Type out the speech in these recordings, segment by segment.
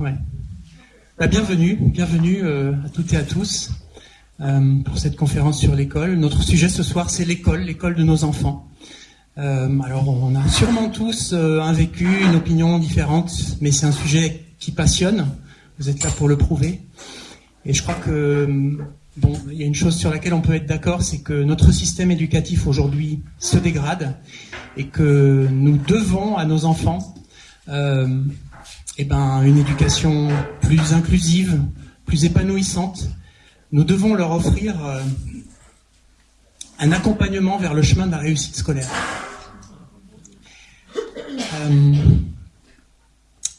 Ouais. Bah, bienvenue, bienvenue euh, à toutes et à tous euh, pour cette conférence sur l'école. Notre sujet ce soir, c'est l'école, l'école de nos enfants. Euh, alors, on a sûrement tous un vécu, une opinion différente, mais c'est un sujet qui passionne. Vous êtes là pour le prouver. Et je crois que bon, il y a une chose sur laquelle on peut être d'accord, c'est que notre système éducatif aujourd'hui se dégrade et que nous devons à nos enfants euh, eh ben, une éducation plus inclusive, plus épanouissante. Nous devons leur offrir euh, un accompagnement vers le chemin de la réussite scolaire. Euh,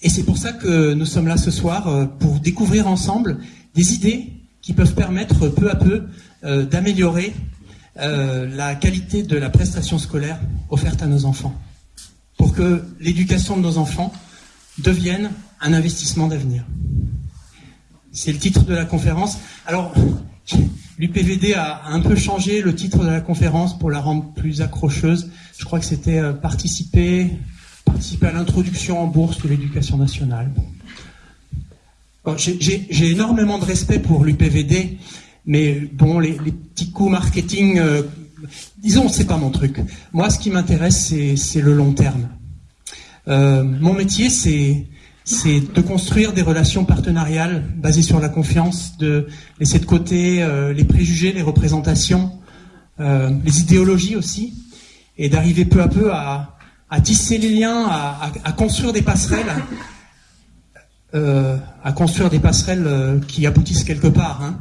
et c'est pour ça que nous sommes là ce soir, euh, pour découvrir ensemble des idées qui peuvent permettre peu à peu d'améliorer la qualité de la prestation scolaire offerte à nos enfants pour que l'éducation de nos enfants devienne un investissement d'avenir. C'est le titre de la conférence. Alors, l'UPVD a un peu changé le titre de la conférence pour la rendre plus accrocheuse. Je crois que c'était euh, participer, participer à l'introduction en bourse de l'éducation nationale. J'ai énormément de respect pour l'UPVD, mais bon, les, petits coups marketing euh, disons, c'est pas mon truc. Moi, ce qui m'intéresse, c'est le long terme. Euh, mon métier, c'est de construire des relations partenariales basées sur la confiance, de laisser de côté euh, les préjugés, les représentations, euh, les idéologies aussi, et d'arriver peu à peu à, tisser les liens, à, construire des passerelles, à construire des passerelles qui aboutissent quelque part. Hein.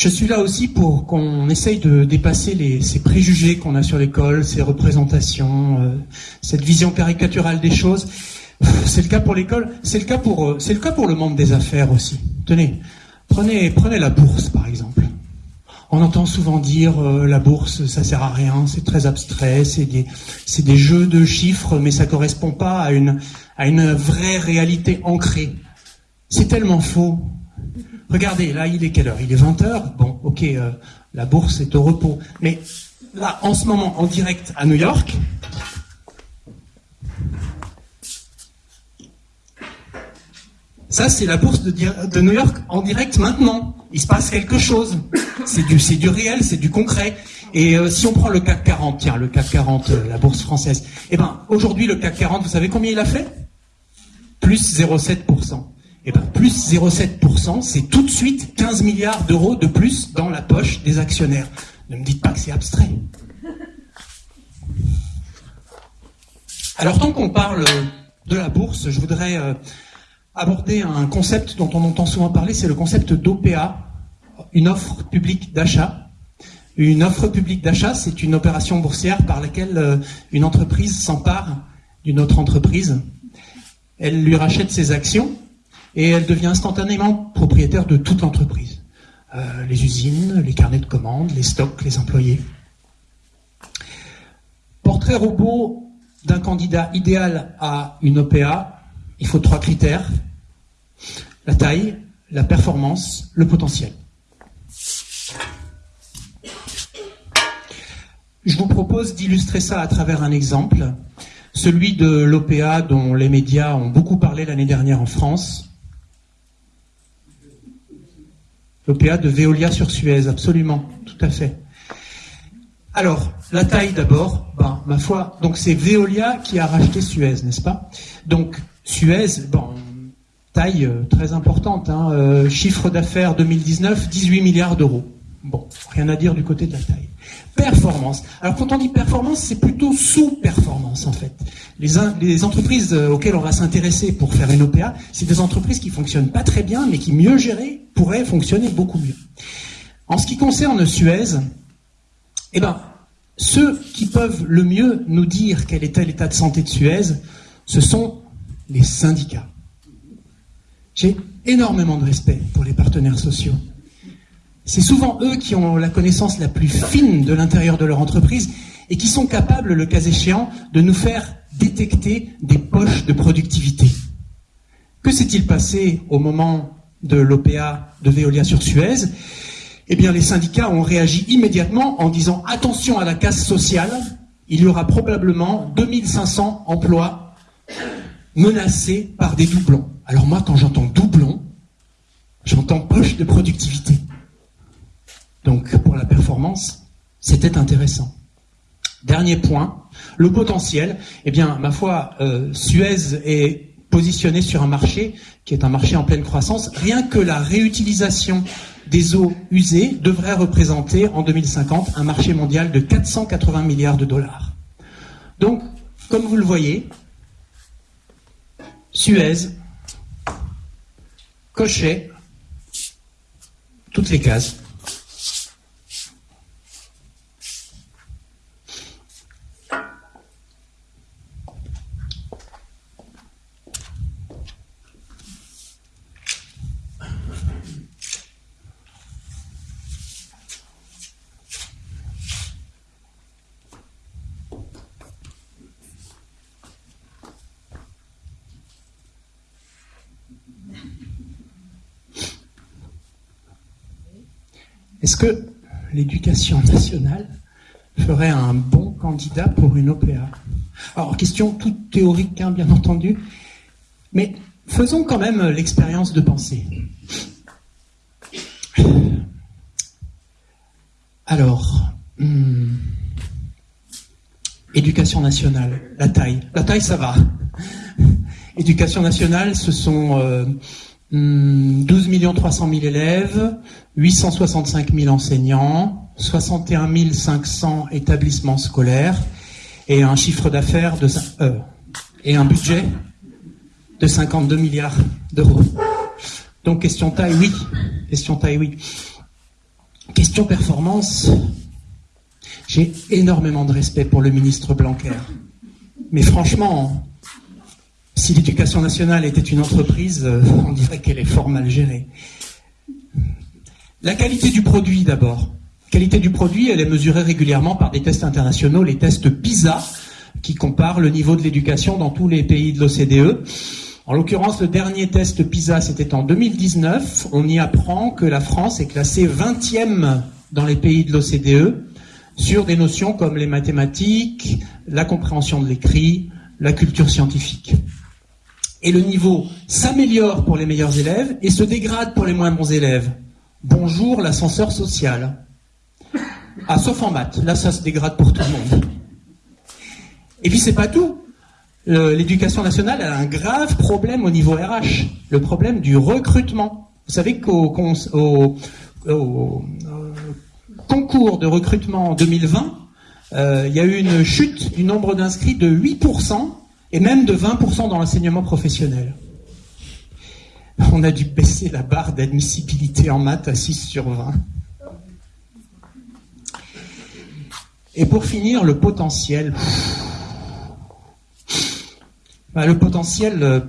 Je suis là aussi pour qu'on essaye de dépasser ces préjugés qu'on a sur l'école, ces représentations, euh, cette vision caricaturale des choses. C'est le cas pour l'école, c'est le cas pour, euh, c'est le cas pour le monde des affaires aussi. Tenez, prenez, la bourse par exemple. On entend souvent dire euh, la bourse, ça sert à rien, c'est très abstrait, c'est des, c'est des jeux de chiffres, mais ça correspond pas à une vraie réalité ancrée. C'est tellement faux. Regardez, là, il est quelle heure? Il est 20h. Bon, ok, euh, la bourse est au repos. Mais là, en ce moment, en direct à New York, ça, c'est la bourse de, New York en direct maintenant. Il se passe quelque chose. C'est du, réel, c'est du concret. Et euh, si on prend le CAC 40, tiens, le CAC 40, euh, la bourse française, eh ben, aujourd'hui, le CAC 40, vous savez combien il a fait? Plus 0,7%. Eh ben, plus 0,7%, c'est tout de suite 15 milliards d'euros de plus dans la poche des actionnaires. Ne me dites pas que c'est abstrait. Alors tant qu'on parle de la bourse, je voudrais euh, aborder un concept dont on entend souvent parler, c'est le concept d'OPA, une offre publique d'achat. Une offre publique d'achat, c'est une opération boursière par laquelle euh, une entreprise s'empare d'une autre entreprise. Elle lui rachète ses actions et elle devient instantanément propriétaire de toute l'entreprise. Euh, les usines, les carnets de commandes, les stocks, les employés. Portrait robot d'un candidat idéal à une OPA, il faut trois critères. La taille, la performance, le potentiel. Je vous propose d'illustrer ça à travers un exemple, celui de l'OPA dont les médias ont beaucoup parlé l'année dernière en France, L'OPA de Veolia sur Suez, absolument, tout à fait. Alors, la taille d'abord, ben, ma foi, donc c'est Veolia qui a racheté Suez, n'est-ce pas? Donc, Suez, bon, taille euh, très importante, hein, euh, chiffre d'affaires 2019, 18 milliards d'euros. Bon, rien à dire du côté de la taille. Performance. Alors quand on dit performance, c'est plutôt sous-performance en fait. Les, entreprises euh, auxquelles on va s'intéresser pour faire une OPA, c'est des entreprises qui fonctionnent pas très bien, mais qui mieux gérées pourraient fonctionner beaucoup mieux. En ce qui concerne Suez, eh ben, ceux qui peuvent le mieux nous dire quel était l'état de santé de Suez, ce sont les syndicats. J'ai énormément de respect pour les partenaires sociaux. C'est souvent eux qui ont la connaissance la plus fine de l'intérieur de leur entreprise et qui sont capables, le cas échéant, de nous faire détecter des poches de productivité. Que s'est-il passé au moment de l'OPA de Veolia sur Suez? Eh bien, les syndicats ont réagi immédiatement en disant attention à la casse sociale, il y aura probablement 2500 emplois menacés par des doublons. Alors moi, quand j'entends doublon, j'entends poche de productivité. Donc pour la performance, c'était intéressant. Dernier point, le potentiel. Eh bien, ma foi, euh, Suez est positionné sur un marché qui est un marché en pleine croissance. Rien que la réutilisation des eaux usées devrait représenter en 2050 un marché mondial de 480 milliards de dollars. Donc, comme vous le voyez, Suez cochait toutes les cases. Est-ce que l'éducation nationale ferait un bon candidat pour une OPA Alors, question toute théorique, hein, bien entendu, mais faisons quand même l'expérience de penser. Alors, hmm, éducation nationale, la taille. La taille, ça va. Éducation nationale, ce sont... Euh, 12 300 000 élèves, 865 000 enseignants, 61 500 établissements scolaires et un chiffre d'affaires de euh, et un budget de 52 milliards d'euros. Donc question taille, oui. Question taille, oui. Question performance. J'ai énormément de respect pour le ministre Blanquer. Mais franchement, si l'éducation nationale était une entreprise, euh, on dirait qu'elle est fort mal gérée. La qualité du produit d'abord. La qualité du produit, elle est mesurée régulièrement par des tests internationaux, les tests PISA, qui comparent le niveau de l'éducation dans tous les pays de l'OCDE. En l'occurrence, le dernier test PISA, c'était en 2019. On y apprend que la France est classée 20e dans les pays de l'OCDE sur des notions comme les mathématiques, la compréhension de l'écrit, la culture scientifique et le niveau s'améliore pour les meilleurs élèves et se dégrade pour les moins bons élèves. Bonjour l'ascenseur social. Ah, sauf en maths, là ça se dégrade pour tout le monde. Et puis c'est pas tout. L'éducation nationale a un grave problème au niveau RH, le problème du recrutement. Vous savez qu'au au, concours de recrutement en 2020, euh, il y a eu une chute du nombre d'inscrits de 8% et même de 20% dans l'enseignement professionnel. On a dû baisser la barre d'admissibilité en maths à 6 sur 20. Et pour finir, le potentiel. Bah, le potentiel, euh,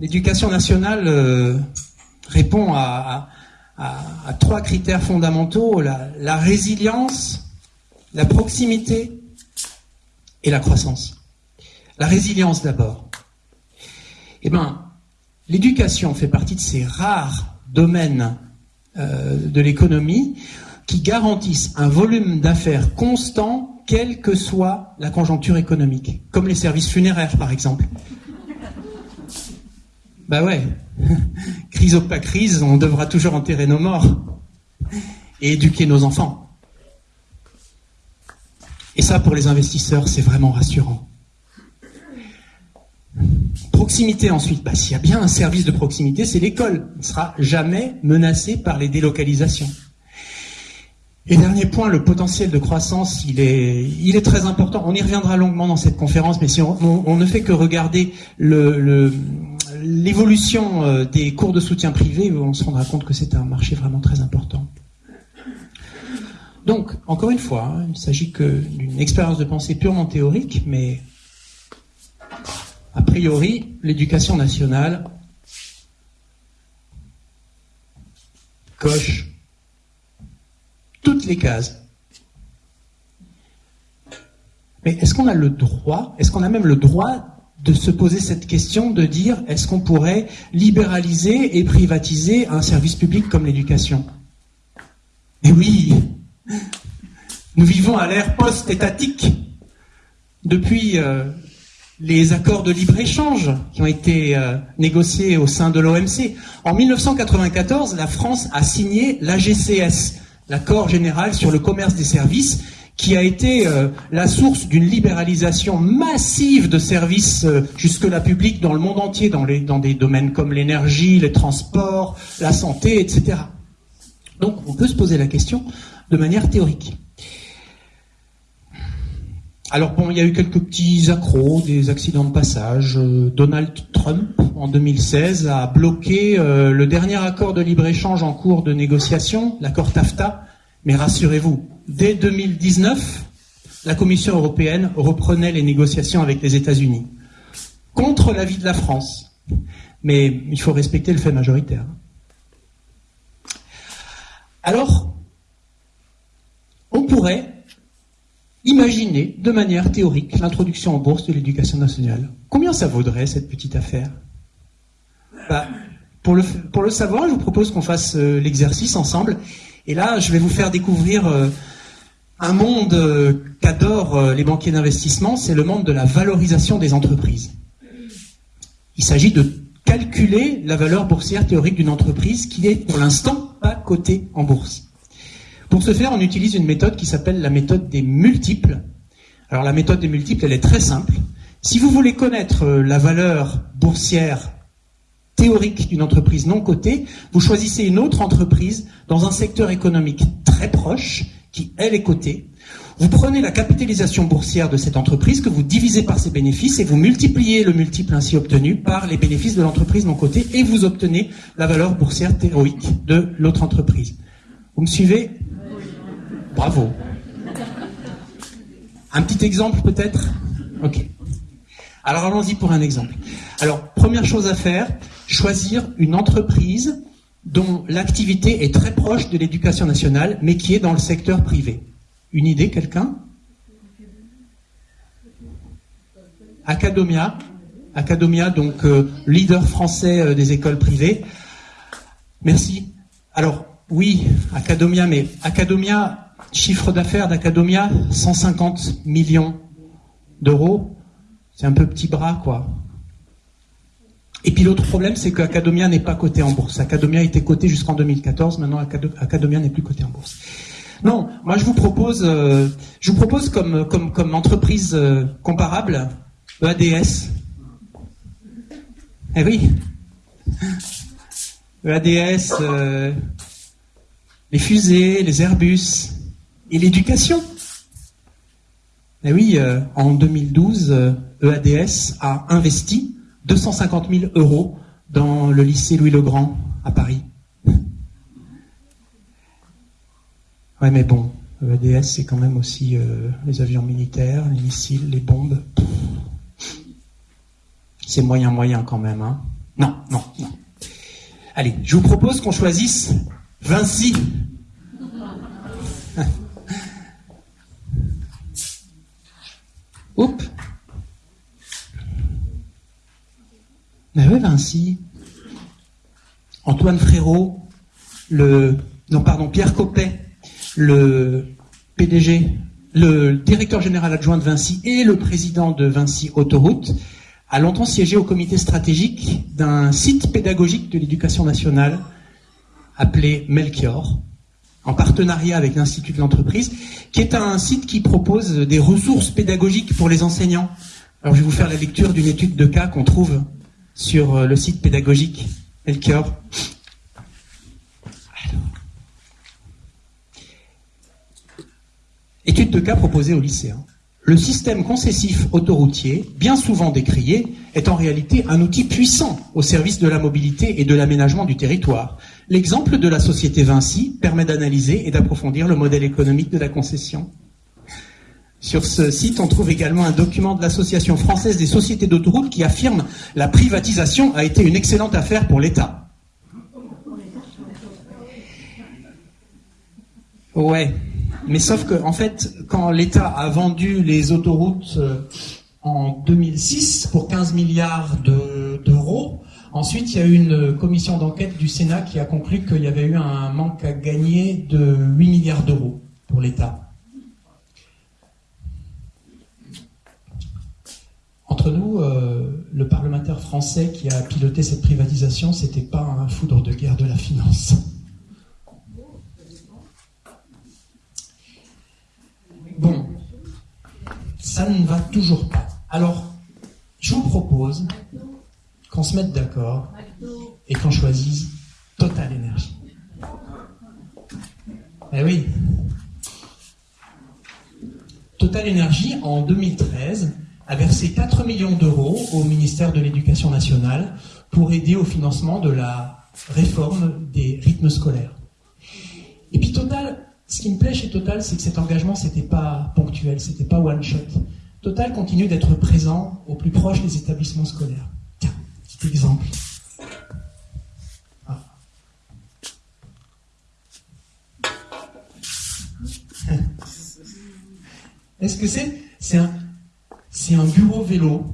l'éducation nationale euh, répond à, trois critères fondamentaux, la résilience, la proximité et la croissance. La résilience d'abord. Eh bien, l'éducation fait partie de ces rares domaines euh, de l'économie qui garantissent un volume d'affaires constant, quelle que soit la conjoncture économique, comme les services funéraires par exemple. Bah ouais, crise ou pas crise, on devra toujours enterrer nos morts et éduquer nos enfants. Et ça, pour les investisseurs, c'est vraiment rassurant. Proximité ensuite. Bah, S'il y a bien un service de proximité, c'est l'école. Elle ne sera jamais menacée par les délocalisations. Et dernier point, le potentiel de croissance, il est, très important. On y reviendra longuement dans cette conférence, mais si on, ne fait que regarder l'évolution euh, des cours de soutien privé, on se rendra compte que c'est un marché vraiment très important. Donc, encore une fois, hein, il ne s'agit que d'une expérience de pensée purement théorique, mais a priori, l'éducation nationale coche toutes les cases. Mais est-ce qu'on a le droit, est-ce qu'on a même le droit de se poser cette question de dire est-ce qu'on pourrait libéraliser et privatiser un service public comme l'éducation? Eh oui Nous vivons à l'ère post-étatique. Depuis euh, les accords de libre-échange qui ont été euh, négociés au sein de l'OMC. En 1994, la France a signé l'AGCS, l'accord général sur le commerce des services, qui a été euh, la source d'une libéralisation massive de services euh, jusque-là publics dans le monde entier, dans, des domaines comme l'énergie, les transports, la santé, etc. Donc on peut se poser la question de manière théorique. Alors bon, il y a eu quelques petits accros, des accidents de passage. Euh, Donald Trump, en 2016, a bloqué le dernier accord de libre-échange en cours de négociation, l'accord TAFTA. Mais rassurez-vous, dès 2019, la Commission européenne reprenait les négociations avec les États-Unis, contre l'avis de la France. Mais il faut respecter le fait majoritaire. Alors, on pourrait imaginer de manière théorique l'introduction en bourse de l'éducation nationale. Combien ça vaudrait cette petite affaire? Bah, pour, le, savoir, je vous propose qu'on fasse euh, l'exercice ensemble. Et là, je vais vous faire découvrir euh, un monde euh, qu'adorent les banquiers d'investissement, c'est le monde de la valorisation des entreprises. Il s'agit de calculer la valeur boursière théorique d'une entreprise qui n'est pour l'instant pas cotée en bourse. Pour ce faire, on utilise une méthode qui s'appelle la méthode des multiples. Alors la méthode des multiples, elle est très simple. Si vous voulez connaître euh, la valeur boursière théorique d'une entreprise non cotée, vous choisissez une autre entreprise dans un secteur économique très proche qui, elle, est cotée. Vous prenez la capitalisation boursière de cette entreprise que vous divisez par ses bénéfices et vous multipliez le multiple ainsi obtenu par les bénéfices de l'entreprise non cotée et vous obtenez la valeur boursière théorique de l'autre entreprise. Vous me suivez? Bravo. Un petit exemple peut-être? Ok. Alors allons-y pour un exemple. Alors, première chose à faire, choisir une entreprise dont l'activité est très proche de l'éducation nationale, mais qui est dans le secteur privé. Une idée, quelqu'un? Academia, Academia, donc euh, leader français euh, des écoles privées. Merci. Alors, oui, Academia, mais Academia, chiffre d'affaires d'Academia, 150 millions d'euros. C'est un peu petit bras, quoi. Et puis l'autre problème, c'est qu'Academia n'est pas coté en bourse. Academia était coté jusqu'en 2014, maintenant Academia n'est plus coté en bourse. Non, moi je vous propose, euh, je vous propose comme entreprise euh, comparable EADS. Eh oui. EADS, euh, les fusées, les Airbus et l'éducation. Eh oui, en 2012, EADS a investi 250 000 euros dans le lycée Louis-le-Grand à Paris. Ouais, mais bon, EDS, c'est quand même aussi euh, les avions militaires, les missiles, les bombes. C'est moyen, moyen quand même. Hein. Non, non, non. Allez, je vous propose qu'on choisisse Vinci. Oups. Mais oui, Vinci. Antoine Frérot, le, non, pardon, Pierre Coppet, le PDG, le directeur général adjoint de Vinci et le président de Vinci Autoroute, a longtemps siégé au comité stratégique d'un site pédagogique de l'éducation nationale appelé Melchior, en partenariat avec l'Institut de l'entreprise, qui est un site qui propose des ressources pédagogiques pour les enseignants. Alors je vais vous faire la lecture d'une étude de cas qu'on trouve sur euh, le site pédagogique Melchior. Étude de cas proposée aux lycéens. Le système concessif autoroutier, bien souvent décrié, est en réalité un outil puissant au service de la mobilité et de l'aménagement du territoire. L'exemple de la société Vinci permet d'analyser et d'approfondir le modèle économique de la concession. Sur ce site, on trouve également un document de l'Association française des sociétés d'autoroutes qui affirme la privatisation a été une excellente affaire pour l'État. Ouais, mais sauf que, en fait, quand l'État a vendu les autoroutes euh, en 2006 pour 15 milliards d'euros, ensuite il y a eu une commission d'enquête du Sénat qui a conclu qu'il y avait eu un manque à gagner de 8 milliards d'euros pour l'État. Entre nous, euh, le parlementaire français qui a piloté cette privatisation, c'était pas un foudre de guerre de la finance. Bon, ça ne va toujours pas. Alors, je vous propose qu'on se mette d'accord et qu'on choisisse Total Énergie. Eh oui. Total Énergie, en 2013, a versé 4 millions d'euros au ministère de l'Éducation nationale pour aider au financement de la réforme des rythmes scolaires. Et puis Total ce qui me plaît chez Total, c'est que cet engagement, c'était pas ponctuel, c'était pas one shot. Total continue d'être présent au plus proche des établissements scolaires. Tiens, petit exemple. Ah. Est-ce que c'est C'est un, un bureau vélo.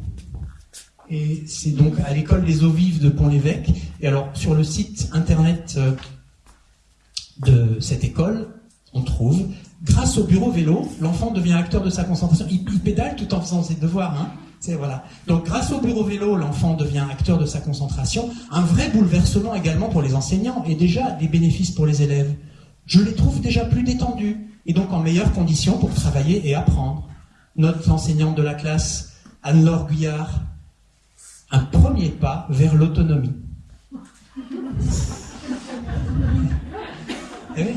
Et c'est donc à l'école des eaux vives de Pont-l'Évêque. Et alors, sur le site internet euh, de cette école, on trouve, grâce au bureau vélo, l'enfant devient acteur de sa concentration. Il, pédale tout en faisant ses devoirs. Hein. voilà. Donc grâce au bureau vélo, l'enfant devient acteur de sa concentration. Un vrai bouleversement également pour les enseignants et déjà des bénéfices pour les élèves. Je les trouve déjà plus détendus et donc en meilleures conditions pour travailler et apprendre. Notre enseignante de la classe, Anne-Laure Guyard, un premier pas vers l'autonomie. Eh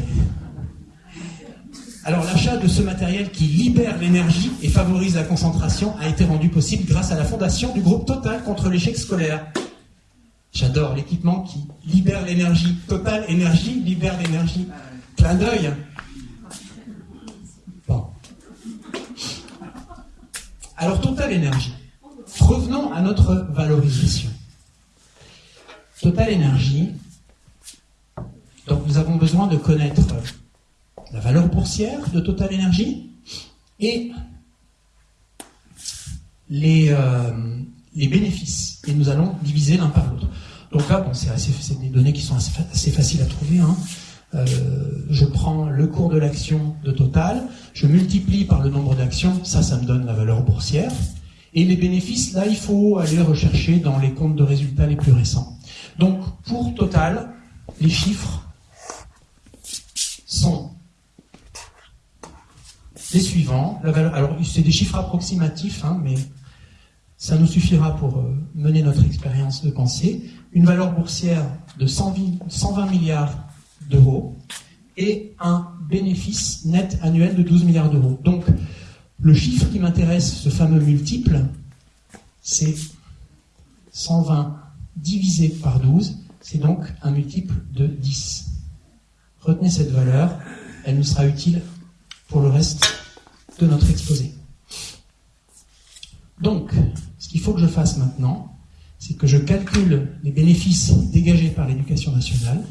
alors l'achat de ce matériel qui libère l'énergie et favorise la concentration a été rendu possible grâce à la fondation du groupe Total contre l'échec scolaire. J'adore l'équipement qui libère l'énergie. Total Énergie libère l'énergie. Clin d'œil. Bon. Alors Total Énergie. Revenons à notre valorisation. Total Énergie. Donc nous avons besoin de connaître la valeur boursière de Total Energy et les, euh, les bénéfices. Et nous allons diviser l'un par l'autre. Donc là, c'est des données qui sont assez, faciles à trouver. Hein. Euh, je prends le cours de l'action de Total, je multiplie par le nombre d'actions, ça, ça me donne la valeur boursière. Et les bénéfices, là, il faut aller rechercher dans les comptes de résultats les plus récents. Donc, pour Total, les chiffres sont les suivants. alors, c'est des chiffres approximatifs, hein, mais ça nous suffira pour euh, mener notre expérience de pensée. Une valeur boursière de 120 milliards d'euros et un bénéfice net annuel de 12 milliards d'euros. Donc, le chiffre qui m'intéresse, ce fameux multiple, c'est 120 divisé par 12, c'est donc un multiple de 10. Retenez cette valeur, elle nous sera utile pour le reste de notre exposé. Donc, ce qu'il faut que je fasse maintenant, c'est que je calcule les bénéfices dégagés par l'éducation nationale,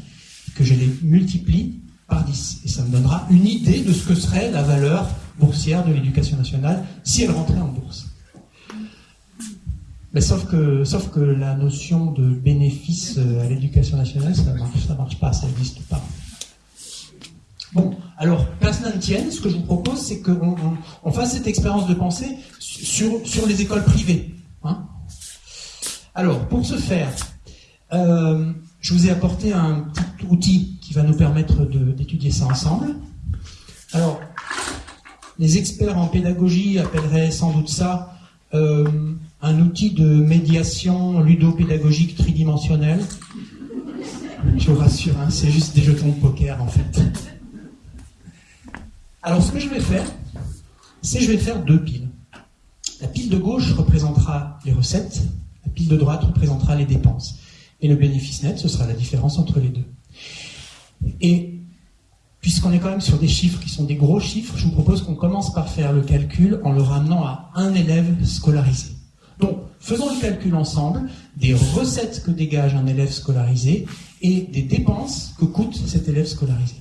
que je les multiplie par 10. Et ça me donnera une idée de ce que serait la valeur boursière de l'éducation nationale si elle rentrait en bourse. Mais sauf que, sauf que la notion de bénéfice à l'éducation nationale, ça ne marche, marche pas, ça n'existe pas. Bon, alors, place ne tienne, ce que je vous propose, c'est qu'on on, fasse cette expérience de pensée sur, les écoles privées. Hein. Alors, pour ce faire, euh, je vous ai apporté un petit outil qui va nous permettre d'étudier ça ensemble. Alors, les experts en pédagogie appelleraient sans doute ça euh, un outil de médiation ludopédagogique tridimensionnel. Je vous rassure, hein, c'est juste des jetons de poker en fait. Alors ce que je vais faire, c'est je vais faire deux piles. La pile de gauche représentera les recettes, la pile de droite représentera les dépenses. Et le bénéfice net, ce sera la différence entre les deux. Et puisqu'on est quand même sur des chiffres qui sont des gros chiffres, je vous propose qu'on commence par faire le calcul en le ramenant à un élève scolarisé. Donc, faisons le calcul ensemble des recettes que dégage un élève scolarisé et des dépenses que coûte cet élève scolarisé.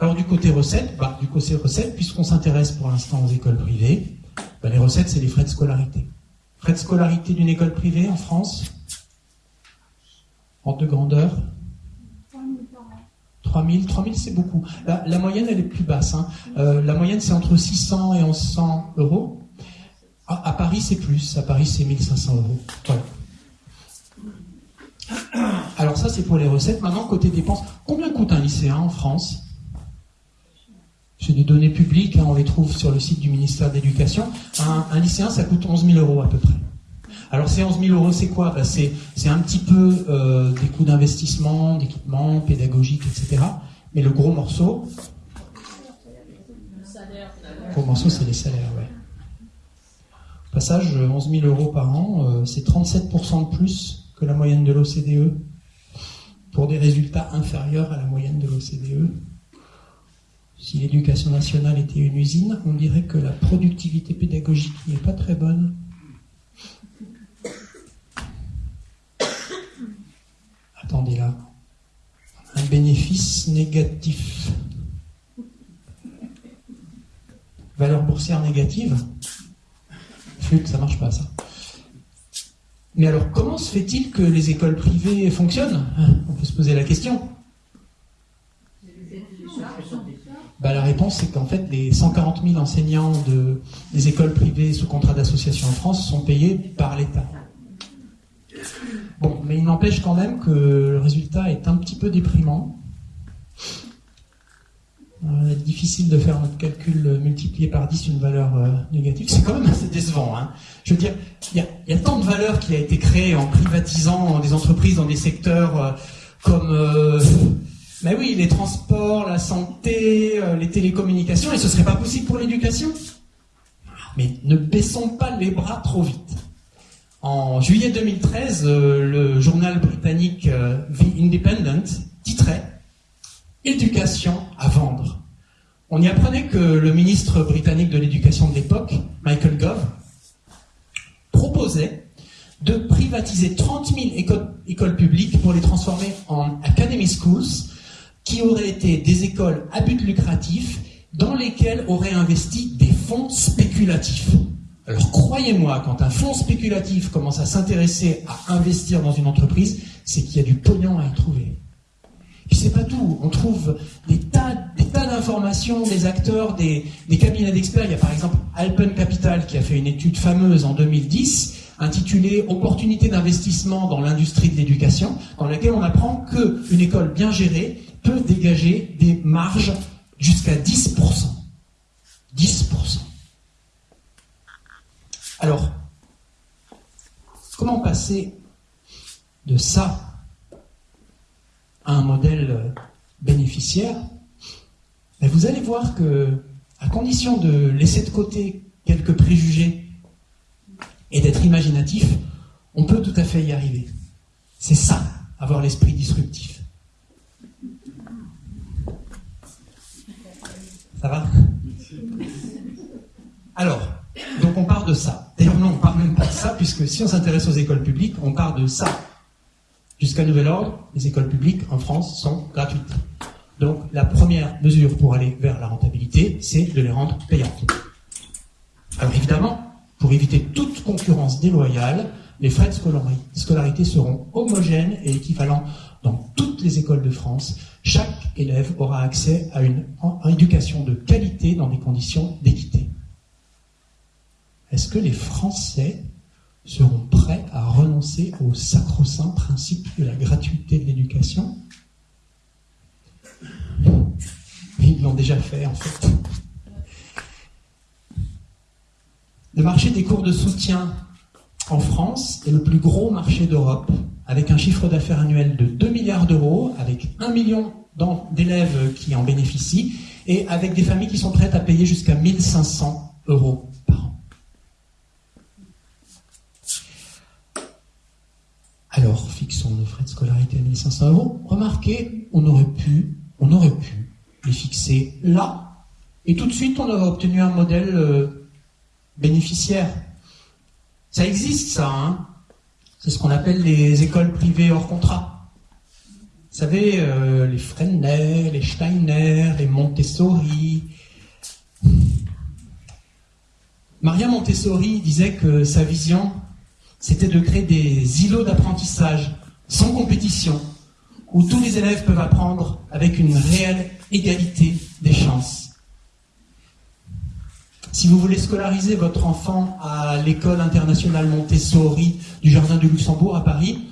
Alors du côté recettes, bah, du côté recettes, puisqu'on s'intéresse pour l'instant aux écoles privées, bah, les recettes, c'est les frais de scolarité. Frais de scolarité d'une école privée en France Ordre de grandeur 3000, 3000 c'est beaucoup. La, moyenne, elle est plus basse. Hein. Euh, la moyenne, c'est entre 600 et 1100 euros. À, Paris, c'est plus. À Paris, c'est 1500 euros. Alors ça, c'est pour les recettes. Maintenant, côté dépenses, combien coûte un lycéen en France? C'est des données publiques, hein, on les trouve sur le site du ministère de l'Éducation. Un, lycéen, ça coûte 11 000 euros à peu près. Alors ces 11 000 euros, c'est quoi? Ben, c'est, un petit peu euh, des coûts d'investissement, d'équipement, pédagogique, etc. Mais le gros morceau, le gros morceau, c'est les salaires, ouais. Au passage, 11 000 euros par an, euh, c'est 37% de plus que la moyenne de l'OCDE, pour des résultats inférieurs à la moyenne de l'OCDE. Si l'éducation nationale était une usine, on dirait que la productivité pédagogique n'est pas très bonne. Attendez là. Un bénéfice négatif. Valeur boursière négative. Flûte, ça marche pas ça. Mais alors, comment se fait-il que les écoles privées fonctionnent? On peut se poser la question. Réponse, c'est qu'en fait, les 140 000 enseignants de, des écoles privées sous contrat d'association en France sont payés par l'État. Bon, mais il n'empêche quand même que le résultat est un petit peu déprimant. Euh, difficile de faire notre calcul euh, multiplié par 10 une valeur euh, négative. C'est quand même assez décevant. Hein. Je veux dire, il y, a tant de valeur qui a été créée en privatisant des entreprises dans des secteurs comme mais oui, les transports, la santé, les télécommunications, et ce serait pas possible pour l'éducation. Mais ne baissons pas les bras trop vite. En juillet 2013, le journal britannique The Independent titrait éducation à vendre. On y apprenait que le ministre britannique de l'éducation de l'époque, Michael Gove, proposait de privatiser 30 000 écoles, publiques pour les transformer en academy schools, qui auraient été des écoles à but lucratif dans lesquelles auraient investi des fonds spéculatifs. Alors croyez-moi, quand un fonds spéculatif commence à s'intéresser à investir dans une entreprise, c'est qu'il y a du pognon à y trouver. Puis c'est pas tout. On trouve des tas, des tas d'informations, des acteurs, des, cabinets d'experts. Il y a par exemple Alpen Capital qui a fait une étude fameuse en 2010 intitulée Opportunités d'investissement dans l'industrie de l'éducation, dans laquelle on apprend qu'une école bien gérée dégager des marges jusqu'à 10%. 10%. Alors, comment passer de ça un modèle euh, bénéficiaire, mais vous allez voir que, à condition de laisser de côté quelques préjugés et d'être imaginatif, on peut tout à fait y arriver. C'est ça, avoir l'esprit disruptif. Ça va Alors, donc on part de ça. D'ailleurs, non, on part même pas de ça, puisque si on s'intéresse aux écoles publiques, on part de ça. Jusqu'à nouvel ordre, les écoles publiques en France sont gratuites. Donc la première mesure pour aller vers la rentabilité, c'est de les rendre payantes. Alors évidemment, pour éviter toute concurrence déloyale, les frais de scolarité seront homogènes et équivalents dans toutes les écoles de France. Chaque élève aura accès à une éducation de qualité dans des conditions d'équité. Est-ce que les Français seront prêts à renoncer au sacro-saint principe de la gratuité de l'éducation? Ils l'ont déjà fait en fait. Le marché des cours de soutien en France est le plus gros marché d'Europe, avec un chiffre d'affaires annuel de 2 milliards d'euros, avec 1 million d'élèves qui en bénéficient, et avec des familles qui sont prêtes à payer jusqu'à 1500 euros Alors fixons nos frais de scolarité à 1500 euros. Remarquez, on aurait pu, on aurait pu les fixer là, et tout de suite on aurait obtenu un modèle euh, bénéficiaire. Ça existe ça, hein? C'est ce qu'on appelle les écoles privées hors contrat. savez, euh, les Freinet, les Steiner, les Montessori. Maria Montessori disait que sa vision, c'était de créer des îlots d'apprentissage sans compétition, où tous les élèves peuvent apprendre avec une réelle égalité des chances. Si vous voulez scolariser votre enfant à l'école internationale Montessori du Jardin du Luxembourg à Paris,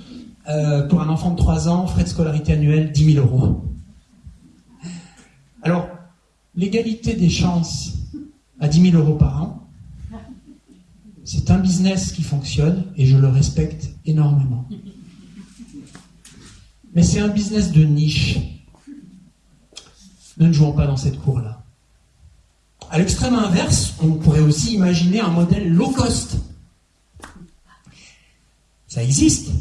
euh, pour un enfant de 3 ans, frais de scolarité annuel 10 000 euros. Alors, l'égalité des chances à 10 000 euros par an, c'est un business qui fonctionne et je le respecte énormément. Mais c'est un business de niche. Ne jouons pas dans cette cour-là. À l'extrême inverse, on pourrait aussi imaginer un modèle low cost. Ça existe.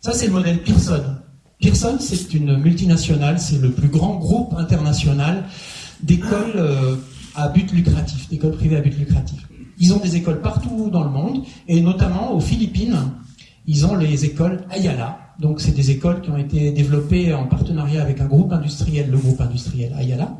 Ça, c'est le modèle Pearson. Pearson, c'est une multinationale, c'est le plus grand groupe international d'écoles euh, à but lucratif, d'écoles privées à but lucratif. Ils ont des écoles partout dans le monde, et notamment aux Philippines, ils ont les écoles Ayala. Donc, c'est des écoles qui ont été développées en partenariat avec un groupe industriel, le groupe industriel Ayala.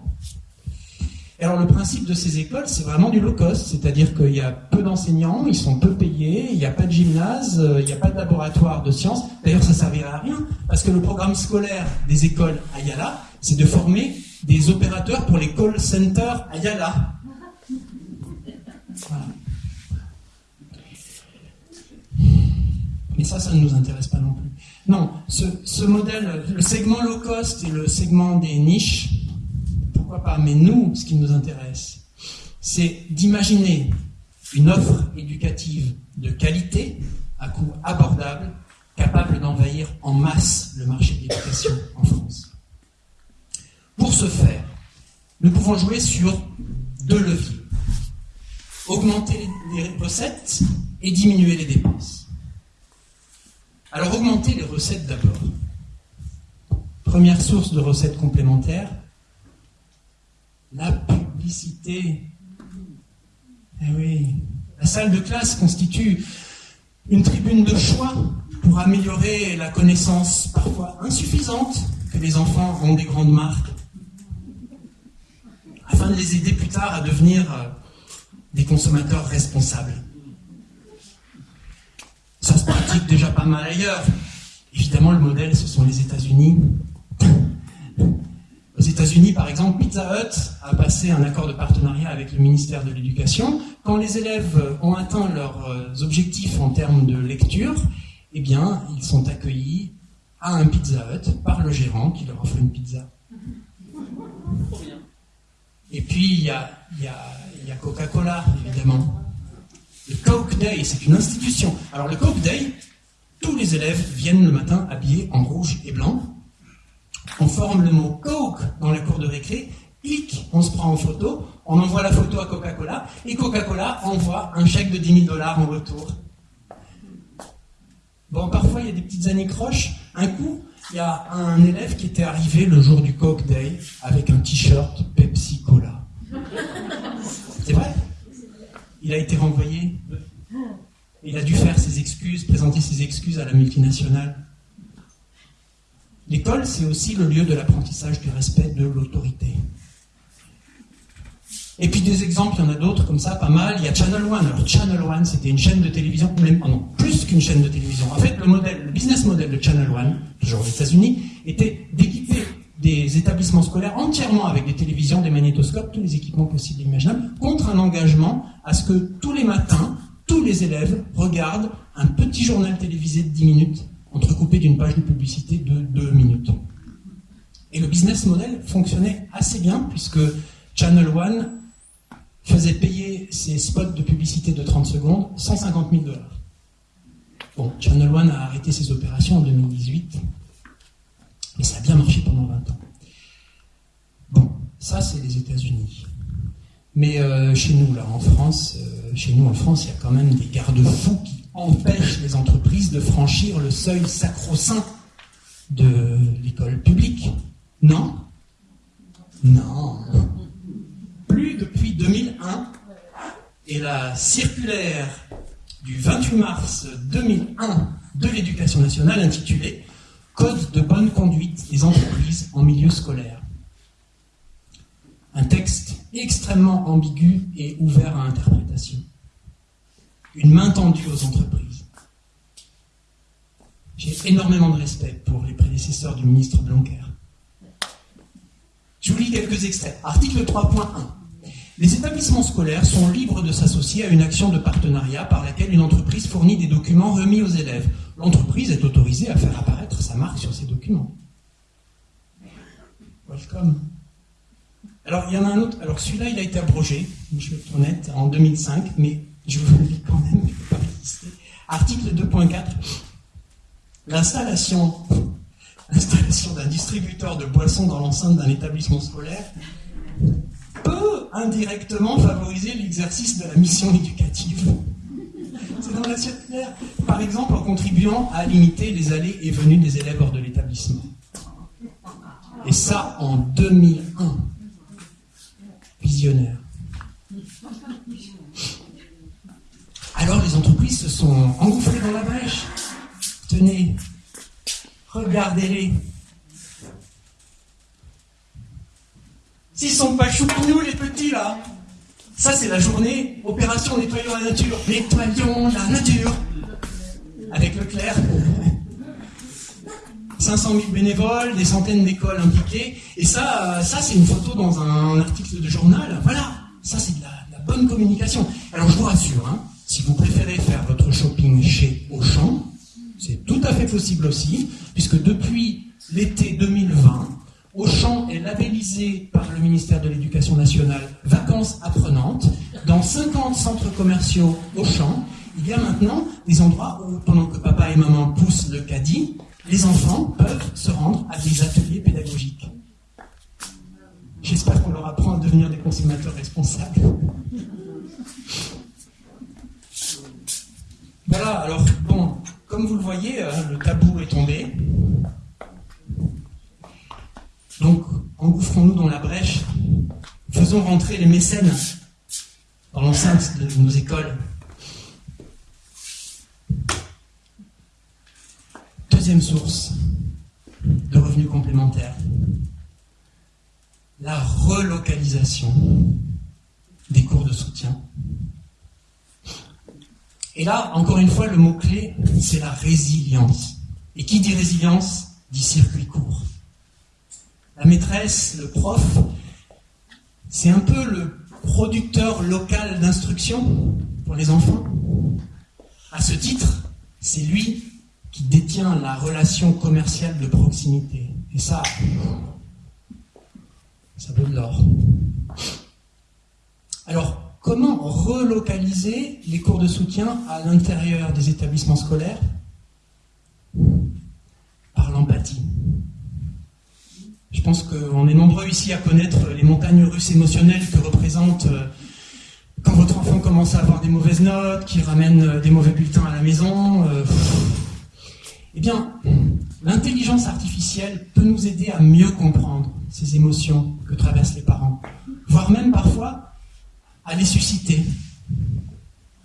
Alors le principe de ces écoles, c'est vraiment du low cost, c'est-à-dire qu'il y a peu d'enseignants, ils sont peu payés, il n'y a pas de gymnase, euh, il n'y a pas de laboratoire de sciences. D'ailleurs, ça ne servira à rien, parce que le programme scolaire des écoles Ayala, c'est de former des opérateurs pour les call centers Ayala. Voilà. Mais ça, ça ne nous intéresse pas non plus. Non, ce modèle, le segment low cost et le segment des niches, pourquoi pas Mais nous, ce qui nous intéresse, c'est d'imaginer une offre éducative de qualité, à coût abordable, capable d'envahir en masse le marché de l'éducation en France. Pour ce faire, nous pouvons jouer sur deux leviers. Augmenter les recettes et diminuer les dépenses. Alors augmenter les recettes d'abord. Première source de recettes complémentaires, la publicité. Eh oui, la salle de classe constitue une tribune de choix pour améliorer la connaissance parfois insuffisante que les enfants ont des grandes marques, afin de les aider plus tard à devenir euh, des consommateurs responsables. Ça se pratique déjà pas mal ailleurs. Évidemment, le modèle, ce sont les États-Unis. Aux États-Unis, par exemple, Pizza Hut a passé un accord de partenariat avec le ministère de l'Éducation. Quand les élèves ont atteint leurs euh, objectifs en termes de lecture, eh bien, ils sont accueillis à un Pizza Hut par le gérant qui leur offre une pizza. Et puis, il y a, a Coca-Cola, évidemment. Le Coke Day, c'est une institution. Alors, le Coke Day, tous les élèves viennent le matin habillés en rouge et blanc on forme le mot Coke dans la cour de récré, clic, on se prend en photo, on envoie la photo à Coca-Cola, et Coca-Cola envoie un chèque de 10 000 dollars en retour. Bon, parfois il y a des petites anicroches. Un coup, il y a un élève qui était arrivé le jour du Coke Day avec un t-shirt Pepsi Cola. C'est vrai? Il a été renvoyé. Il a dû faire ses excuses, présenter ses excuses à la multinationale. L'école, c'est aussi le lieu de l'apprentissage du respect de l'autorité. Et puis des exemples, il y en a d'autres comme ça, pas mal. Il y a Channel One. Alors Channel One, c'était une chaîne de télévision, même, plus qu'une chaîne de télévision. En fait, le modèle, le business model de Channel One, toujours aux États-Unis, était d'équiper des établissements scolaires entièrement avec des télévisions, des magnétoscopes, tous les équipements possibles et imaginables, contre un engagement à ce que tous les matins, tous les élèves regardent un petit journal télévisé de 10 minutes entrecoupé d'une page de publicité de deux minutes. Et le business model fonctionnait assez bien puisque Channel One faisait payer ses spots de publicité de 30 secondes 150 000 dollars. Bon, Channel One a arrêté ses opérations en 2018, mais ça a bien marché pendant 20 ans. Bon, ça c'est les États-Unis. Mais euh, chez nous, là, en France, euh, chez nous en France, il y a quand même des garde-fous qui empêche les entreprises de franchir le seuil sacro-saint de l'école publique. Non Non. Plus depuis 2001. Et la circulaire du 28 mars 2001 de l'éducation nationale intitulée Code de bonne conduite des entreprises en milieu scolaire. Un texte extrêmement ambigu et ouvert à interprétation. Une main tendue aux entreprises. J'ai énormément de respect pour les prédécesseurs du ministre Blanquer. Je vous lis quelques extraits. Article 3.1. Les établissements scolaires sont libres de s'associer à une action de partenariat par laquelle une entreprise fournit des documents remis aux élèves. L'entreprise est autorisée à faire apparaître sa marque sur ces documents. Welcome. Alors, il y en a un autre. Alors, celui-là, il a été abrogé, je vais être honnête, en 2005, mais je vous dis quand même, pas résister. Article 2.4. L'installation l'installation d'un distributeur de boissons dans l'enceinte d'un établissement scolaire peut indirectement favoriser l'exercice de la mission éducative. C'est dans la circulaire. Par exemple, en contribuant à limiter les allées et venues des élèves hors de l'établissement. Et ça en 2001. Visionnaire. Alors les entreprises se sont engouffrées dans la brèche. Tenez, Regardez-les. S'ils sont pas choupinous, les petits, là. Ça, c'est la journée opération Nettoyons la nature. Nettoyons la nature. Avec Leclerc. 500 000 bénévoles, des centaines d'écoles impliquées. Et ça, ça c'est une photo dans un article de journal. Voilà. Ça, c'est de la, bonne communication. Alors, je vous rassure, hein, si vous préférez faire votre shopping chez Auchan, c'est tout à fait possible aussi, puisque depuis l'été 2020, Auchan est labellisé par le ministère de l'Éducation nationale vacances apprenantes. Dans 50 centres commerciaux Auchan, il y a maintenant des endroits où, pendant que papa et maman poussent le caddie, les enfants peuvent se rendre à des ateliers pédagogiques. J'espère qu'on leur apprend à devenir des consommateurs responsables. Voilà, alors bon, comme vous le voyez, euh, le tabou est tombé. Donc, engouffrons-nous dans la brèche. Faisons rentrer les mécènes dans l'enceinte de nos écoles. Deuxième source de revenus complémentaires. La relocalisation des cours de soutien. Et là, encore une fois, le mot-clé, c'est la résilience. Et qui dit résilience dit circuit court. La maîtresse, le prof, c'est un peu le producteur local d'instruction pour les enfants. À ce titre, c'est lui qui détient la relation commerciale de proximité. Et ça, ça vaut de l'or. Alors, Comment relocaliser les cours de soutien à l'intérieur des établissements scolaires Par l'empathie. Je pense qu'on est nombreux ici à connaître les montagnes russes émotionnelles que représente euh, quand votre enfant commence à avoir des mauvaises notes, qu'il ramène euh, des mauvais bulletins à la maison. Euh, eh bien, l'intelligence artificielle peut nous aider à mieux comprendre ces émotions que traversent les parents, voire même parfois à les susciter.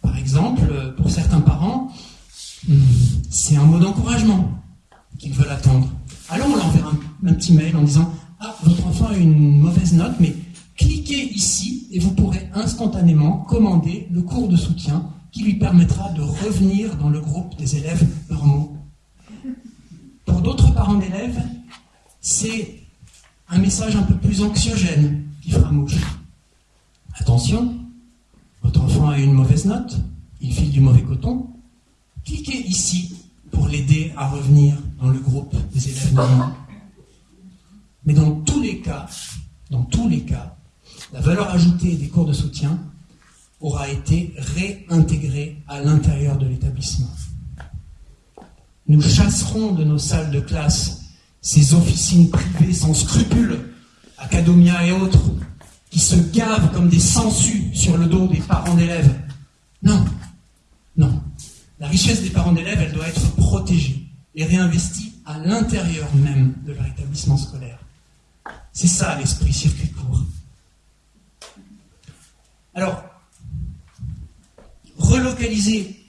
Par exemple, pour certains parents, c'est un mot d'encouragement qu'ils veulent attendre. Alors on leur enverra un, petit mail en disant Ah, votre enfant a une mauvaise note, mais cliquez ici et vous pourrez instantanément commander le cours de soutien qui lui permettra de revenir dans le groupe des élèves normaux. Pour d'autres parents d'élèves, c'est un message un peu plus anxiogène qui fera mouche. Attention, votre enfant a une mauvaise note, il file du mauvais coton. Cliquez ici pour l'aider à revenir dans le groupe des élèves normaux. Mais dans tous les cas, dans tous les cas, la valeur ajoutée des cours de soutien aura été réintégrée à l'intérieur de l'établissement. Nous chasserons de nos salles de classe ces officines privées sans scrupules, Academia et autres, qui se gavent comme des sangsues sur le dos des parents d'élèves. Non, non. La richesse des parents d'élèves, elle doit être protégée et réinvestie à l'intérieur même de leur établissement scolaire. C'est ça l'esprit circuit court. Alors, relocaliser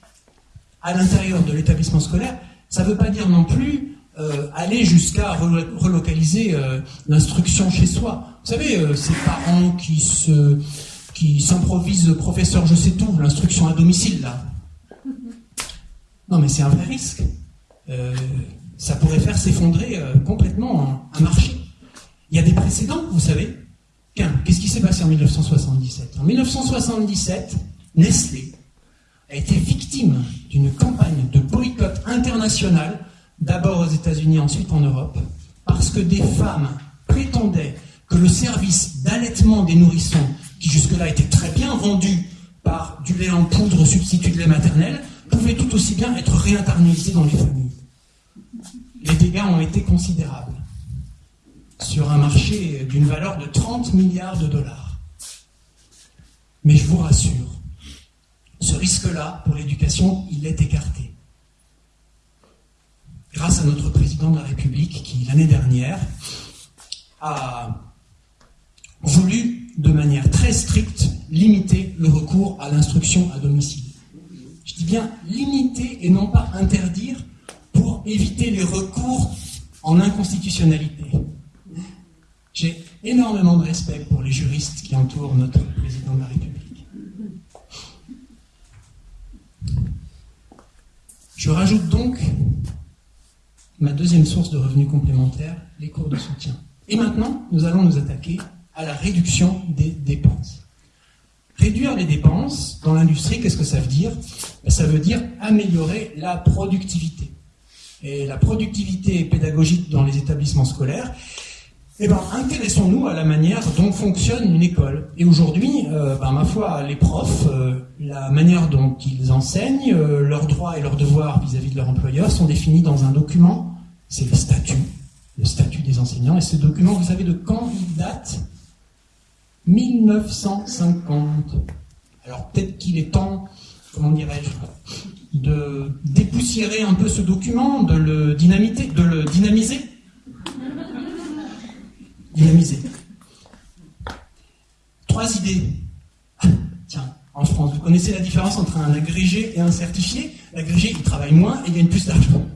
à l'intérieur de l'établissement scolaire, ça ne veut pas dire non plus euh, aller jusqu'à relocaliser euh, l'instruction chez soi. Vous savez, euh, ces parents qui se qui s'improvisent professeur je sais tout, l'instruction à domicile là. Non mais c'est un vrai risque. ça pourrait faire s'effondrer complètement un, marché. Il y a des précédents, vous savez. Qu'est-ce qui s'est passé en 1977 En 1977, Nestlé a été victime d'une campagne de boycott international d'abord aux États-Unis, ensuite en Europe, parce que des femmes prétendaient que le service d'allaitement des nourrissons, qui jusque-là était très bien rendu par du lait en poudre substitut de lait maternel, pouvait tout aussi bien être réinternalisé dans les familles. Les dégâts ont été considérables sur un marché d'une valeur de 30 milliards de dollars. Mais je vous rassure, ce risque-là, pour l'éducation, il est écarté grâce à notre président de la République qui, l'année dernière, a voulu, de manière très stricte, limiter le recours à l'instruction à domicile. Je dis bien limiter et non pas interdire pour éviter les recours en inconstitutionnalité. J'ai énormément de respect pour les juristes qui entourent notre président de la République. Je rajoute donc ma deuxième source de revenus complémentaires, les cours de soutien. Et maintenant, nous allons nous attaquer à la réduction des dépenses. Réduire les dépenses dans l'industrie, qu'est-ce que ça veut dire? Ben, Ça veut dire améliorer la productivité. Et la productivité pédagogique dans les établissements scolaires, eh ben, intéressons-nous à la manière dont fonctionne une école. Et aujourd'hui, euh, ben, ma foi, les profs, euh, la manière dont ils enseignent, euh, leurs droits et leurs devoirs vis-à-vis -vis de leur employeur sont définis dans un document c'est le statut, le statut des enseignants. Et ce document, vous savez de quand il date? 1950. Alors peut-être qu'il est temps, comment dirais-je, de dépoussiérer un peu ce document, de le dynamiter, de le dynamiser. Dynamiser. Trois idées. Tiens, en France, vous connaissez la différence entre un agrégé et un certifié? L'agrégé, il travaille moins et il gagne plus d'argent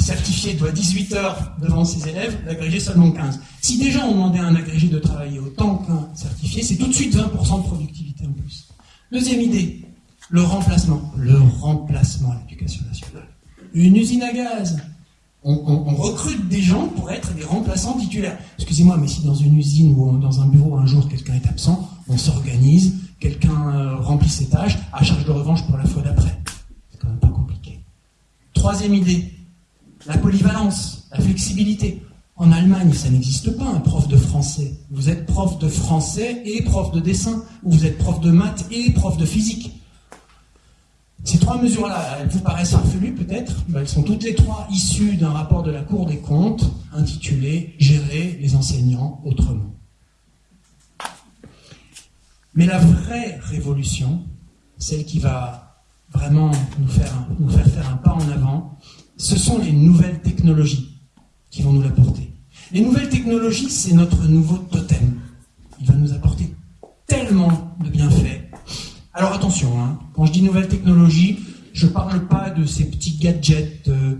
certifié doit 18 heures devant ses élèves, l'agrégé seulement 15. Si déjà on demandait à un agrégé de travailler autant qu'un certifié, c'est tout de suite 20% de productivité en plus. Deuxième idée, le remplacement. Le remplacement à l'éducation nationale. Une usine à gaz. On, recrute des gens pour être des remplaçants titulaires. Excusez-moi, mais si dans une usine ou dans un bureau un jour quelqu'un est absent, on s'organise, quelqu'un euh, remplit ses tâches, à charge de revanche pour la fois d'après. C'est quand même pas compliqué. Troisième idée, la polyvalence, la flexibilité. En Allemagne, ça n'existe pas, un prof de français. Vous êtes prof de français et prof de dessin, ou vous êtes prof de maths et prof de physique. Ces trois mesures-là, elles vous paraissent farfelues peut-être, elles sont toutes les trois issues d'un rapport de la Cour des comptes intitulé Gérer les enseignants autrement. Mais la vraie révolution, celle qui va vraiment nous faire, nous faire faire un pas en avant, ce sont les nouvelles technologies qui vont nous l'apporter. Les nouvelles technologies, c'est notre nouveau totem. Il va nous apporter tellement de bienfaits. Alors attention, hein, quand je dis nouvelles technologies, je ne parle pas de ces petits gadgets euh,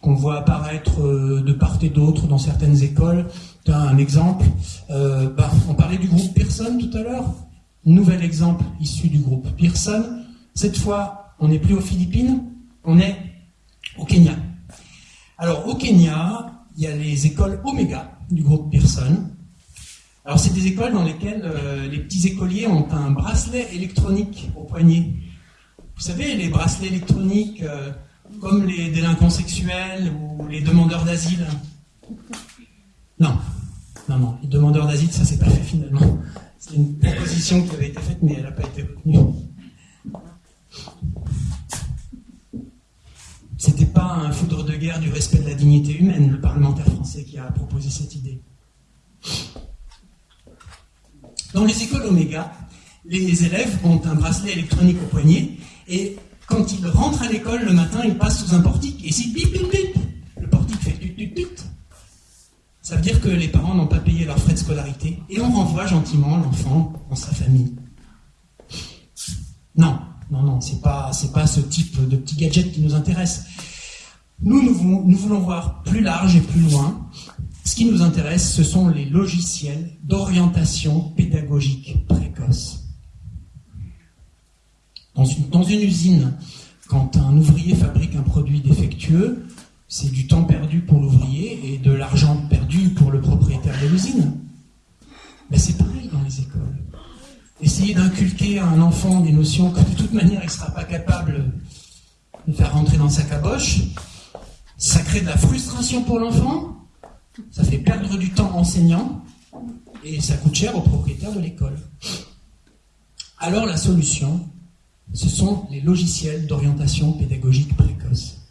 qu'on voit apparaître euh, de part et d'autre dans certaines écoles. Un exemple, euh, bah, on parlait du groupe Pearson tout à l'heure. Nouvel exemple issu du groupe Pearson. Cette fois, on n'est plus aux Philippines, on est au Kenya. Alors au Kenya, il y a les écoles Omega du groupe Pearson. Alors c'est des écoles dans lesquelles euh, les petits écoliers ont un bracelet électronique au poignet. Vous savez, les bracelets électroniques euh, comme les délinquants sexuels ou les demandeurs d'asile. Non, non, non, les demandeurs d'asile, ça s'est pas fait finalement. C'est une proposition qui avait été faite, mais elle n'a pas été retenue. C'était pas un foudre de guerre du respect de la dignité humaine, le parlementaire français qui a proposé cette idée. Dans les écoles Oméga, les élèves ont un bracelet électronique au poignet et quand ils rentrent à l'école le matin, ils passent sous un portique et si bip bip bip, le portique fait tut tut tut. Ça veut dire que les parents n'ont pas payé leurs frais de scolarité et on renvoie gentiment l'enfant dans sa famille. Non, non, non, c'est pas, c'est pas ce type de petit gadget qui nous intéresse. Nous, nous voulons, voir plus large et plus loin. Ce qui nous intéresse, ce sont les logiciels d'orientation pédagogique précoce. Dans une, usine, quand un ouvrier fabrique un produit défectueux, c'est du temps perdu pour l'ouvrier et de l'argent perdu pour le propriétaire de l'usine pareil dans les écoles. Essayer d'inculquer à un enfant des notions que de toute manière il ne sera pas capable de faire rentrer dans sa caboche, ça crée de la frustration pour l'enfant, ça fait perdre du temps enseignant et ça coûte cher au propriétaire de l'école. Alors la solution, ce sont les logiciels d'orientation pédagogique précoce.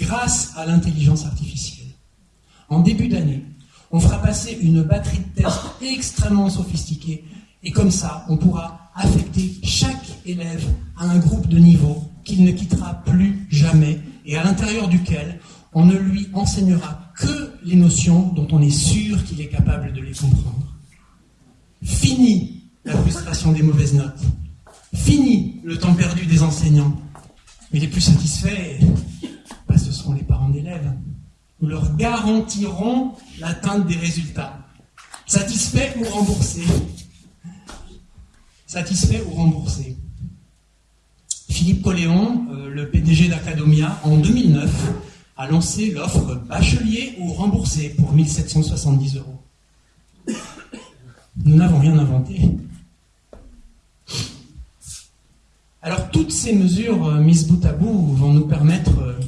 Grâce à l'intelligence artificielle, en début d'année, on fera passer une batterie de tests extrêmement sophistiquée et comme ça, on pourra affecter chaque élève à un groupe de niveau qu'il ne quittera plus jamais et à l'intérieur duquel on ne lui enseignera que les notions dont on est sûr qu'il est capable de les comprendre. Fini la frustration des mauvaises notes. Fini le temps perdu des enseignants. Mais les plus satisfaits, bah, ce seront les parents d'élèves. Nous leur garantirons l'atteinte des résultats. Satisfaits ou remboursés Satisfaits ou remboursés Philippe Colléon, euh, le PDG d'Academia, en 2009, a lancé l'offre bachelier ou remboursé pour 1770 euros. Nous n'avons rien inventé. Alors toutes ces mesures euh, mises bout à bout vont nous permettre euh,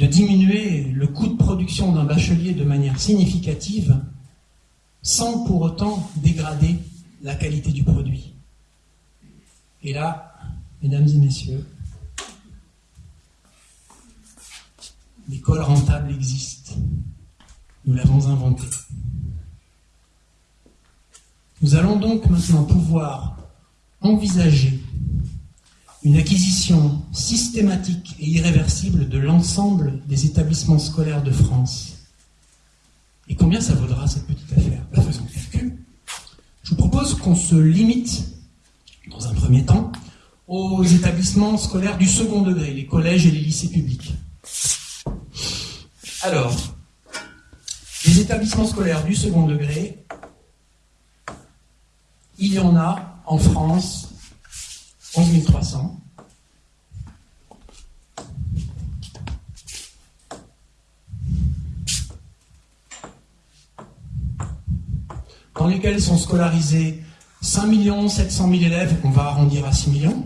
de diminuer le coût de production d'un bachelier de manière significative sans pour autant dégrader la qualité du produit. Et là, mesdames et messieurs, l'école rentable existe. Nous l'avons inventée. Nous allons donc maintenant pouvoir envisager une acquisition systématique et irréversible de l'ensemble des établissements scolaires de France. Et combien ça vaudra cette petite affaire? Calcul. Je vous propose qu'on se limite, dans un premier temps, aux établissements scolaires du second degré, les collèges et les lycées publics. Alors, les établissements scolaires du second degré, il y en a en France 11 300. Dans lesquels sont scolarisés 5 700 000 élèves, on va arrondir à 6 millions.